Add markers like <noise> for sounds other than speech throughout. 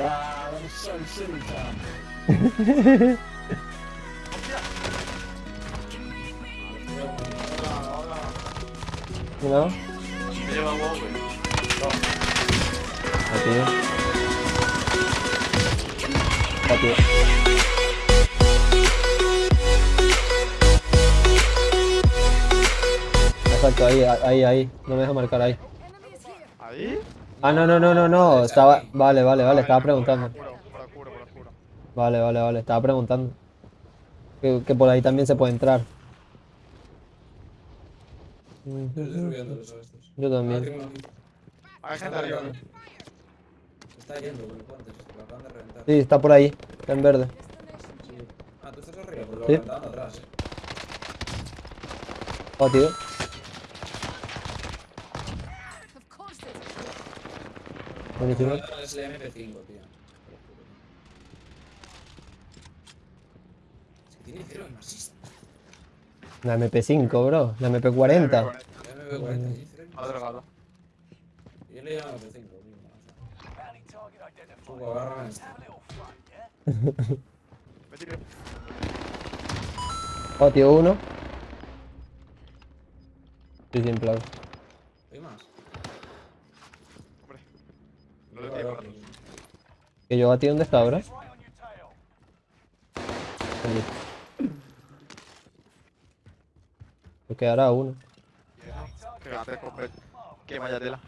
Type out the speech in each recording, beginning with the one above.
Ah, that was <laughs> so silly, Tom. ¿No? Me lleva huevo, güey. Aquí. Aquí. Exacto, ahí, ahí, ahí. No me deja marcar ahí. ¿Ahí? Ah, no, no, no, no, no. Estaba. Vale, vale, vale. Estaba preguntando. Por oscuro, por oscuro, por oscuro. Vale, vale, vale. Estaba preguntando. Que, que por ahí también se puede entrar. Yo Ah, también. aquí. Hay gente arriba. Se está yendo lo acaban de reventar. Sí, está por ahí. Está en verde. Sí. Ah, tú estás arriba, pues lo atrás, eh. Oh, tío. Es el MP5, tío. Que tiene cero masista. La MP5, bro. La MP40. El MP40 tiene cero Ha drogado. Yo le llamo MP5, tío. Agárrame este. <laughs> Oh, tío, uno. Sí, sin plan. ¿Hay más? Hombre. No le tiro. Que yo a ti, ¿dónde está ahora? Me quedará uno. Que antes compré. Que vaya tela.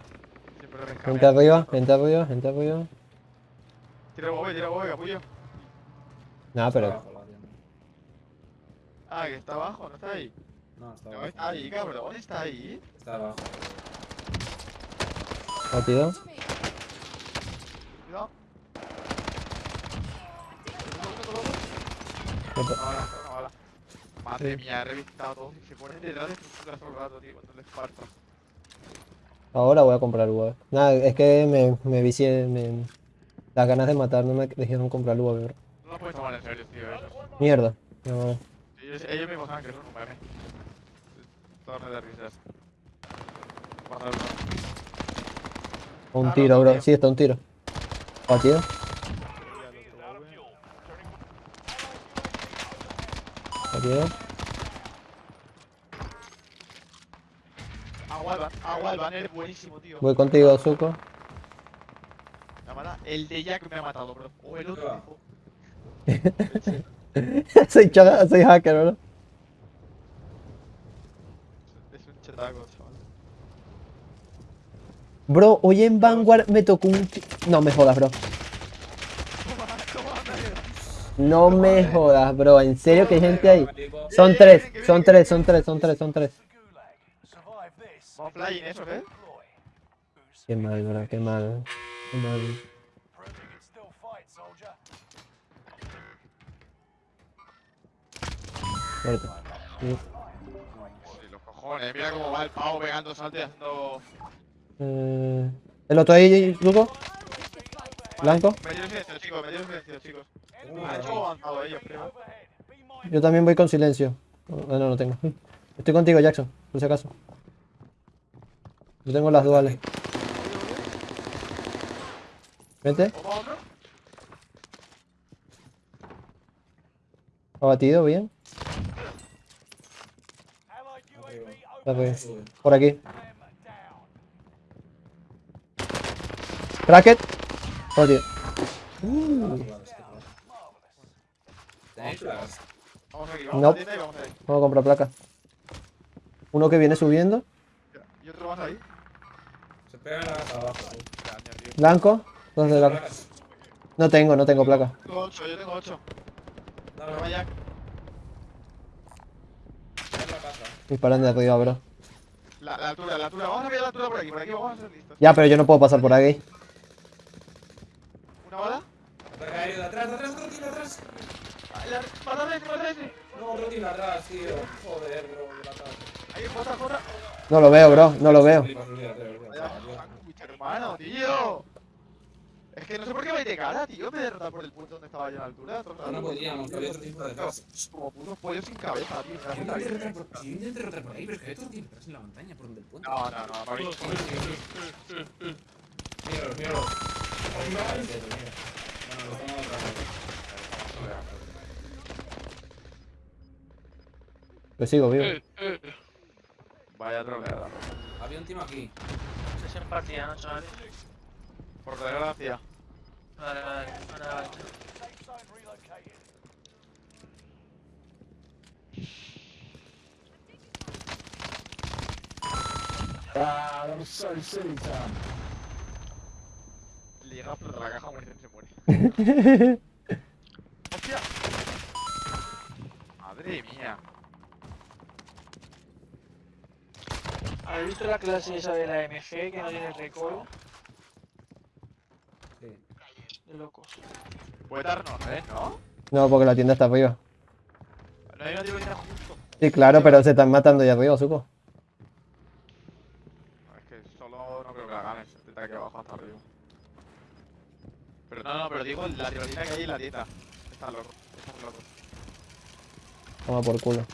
Gente arriba, gente arriba, gente arriba. Tira huevo, tira huevo, capullo. Nada, pero. Ah, que está abajo, no está ahí. No, está No abajo. está ahí, cabrón. Está ahí. Está abajo. Oh, tío. Cuidado. Madre mía, he revistado todo. Se ponen detrás de estructuras todo el rato, tío, cuando les parto. Ahora voy a comprar UAV. Nada, es que me, me vicié. Me... Las ganas de matar no me dejaron comprar UAV, bro. No lo puedes tomar en serio, tío, eso. Mierda. No, Ellos, ellos mismos saben que son un meme. Torne de risas. Un Ah, tiro, bro. Sí, está un tiro. Oh, tío. Agua agua al ban, eres buenísimo, tío. Voy contigo, Zuko. El de Jack me ha matado, bro. O el otro <laughs> soy, chaga- soy hacker, bro. Es un chetaco, chaval. Bro, hoy en Vanguard me tocó un... No me jodas, bro. No me jodas, bro. En serio que hay gente ahí. Son tres, son tres, son tres, son tres, son tres. Vamos flying, eso, ¿eh? Qué mal, bro, qué mal. Qué mal. Muerto. Sí. Los cojones. Mira cómo va el pavo pegando salto y haciendo. Eh, ¿El otro ahí, Zuko? ¿Blanco? Me dio silencio, chicos, me dio silencio, chicos. Yo también voy con silencio. No, no, no tengo. Estoy contigo, Jackson, por si acaso. Yo tengo las duales. Vente, abatido, bien. Por aquí. Cracket. Oh, tío. ¿Tenéis plagas? Vamos aquí, vamos No. a la tienda y vamos ahí. Vamos a comprar placas. Uno que viene subiendo. Y otro más ahí. Se pegan a las abajo. Blanco. ¿Dónde ¿Tenéis la... plagas? No tengo, no tengo placa. Tengo 8, yo tengo 8. Dame Toma Jack. en la casa. Disparan de arriba, bro. La, la altura, la altura. Vamos a ver la altura por aquí, por aquí vamos a ser listos. Ya, pero yo no puedo pasar por aquí. ¿Una bala? Ataque aéreo de atrás, de atrás, otro tío, de atrás. Ah, la- ¡Mátame ese, mátame ese! No, otro atrás, tío. Joder, bro. Ahí, jota, jota. No lo veo, bro. No lo veo. Hermano, tío. Es que no sé por qué vais de cara, tío. Me derrotar por el punto donde estaba yo a la altura. No, podíamos, que había otro tipo detrás. Como putos pollos sin cabeza, tío. me intenté vida. derrotar por- ahí, pero es que en la montaña, por donde el puente. No, no, no, para mí. Yo sigo vivo. Eh, eh. Vaya troleada. Había un team aquí. Estoy sin partida, ¿no, chavales? Por desgracia. Vale, vale, vale. Ah, I'm so silly, Tom. Le llega a explotar la caja, muere, se muere. <laughs> ¡Hostia! Madre mía. ¿Habéis visto la clase esa de la MG que no tiene recoil? Sí. De locos. Puede darnos, ¿eh? ¿No? No, porque la tienda está arriba. No hay una tirotina justo. Sí, claro, pero se están matando ya arriba, suco. Es que solo no creo que la ganes. Aquí abajo hasta arriba. Pero no, no, pero digo la tirotina que hay en la tienda. Está loco. Está loco. Toma por culo.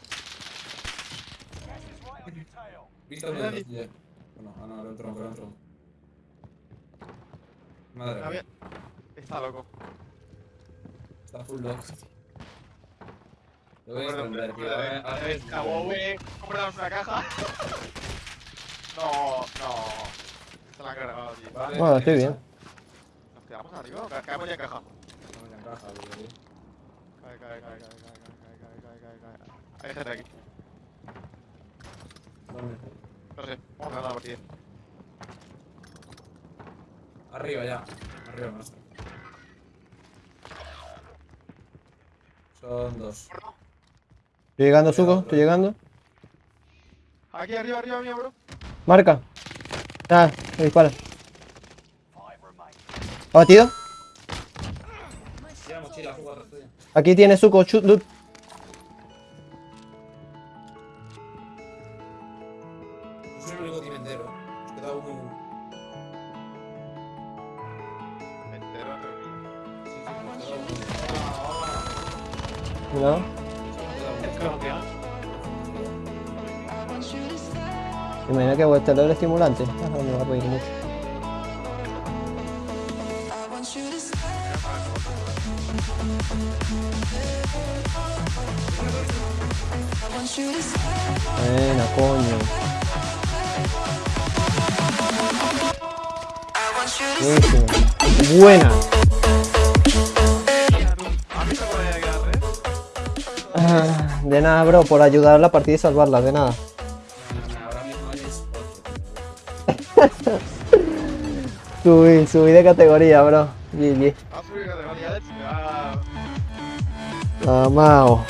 ¿Visto uno de los ya? Bueno, ah no, el otro, el otro. Madre Está mía. bien. Está loco. Está full lock. Lo voy a esconder, tío. A ver. Compramos una caja. No, no. Se la han cargado, tío. Vale, Bueno, estoy bien. Nos quedamos arriba o ca- caemos ya en caja. No me encaja, tío. Cae, cae, cae, cae, cae, cae, cae, cae, cae, cae, cae. Hay gente aquí. ¿Dónde? No sé, vamos a ganar la partida. Arriba ya. Arriba nuestro. Son dos. Estoy llegando, suco, estoy llegando. Aquí arriba, arriba mío, bro. Marca. Ah, me dispara. Atrás tuya. Aquí tiene suco, shoot, loot. soy el único timentero. Queda uno ¿Entero? Sí, sí, queda uno. Cuidado. Imagina que voy a estar el estimulante. Ah, no me va a pedir mucho. Buena, coño. Buenísimo. Buena. Ah, de nada, bro, por ayudar a la partida y salvarla, de nada. <laughs> subí, subí de categoría, bro. GG. Ah, Amado.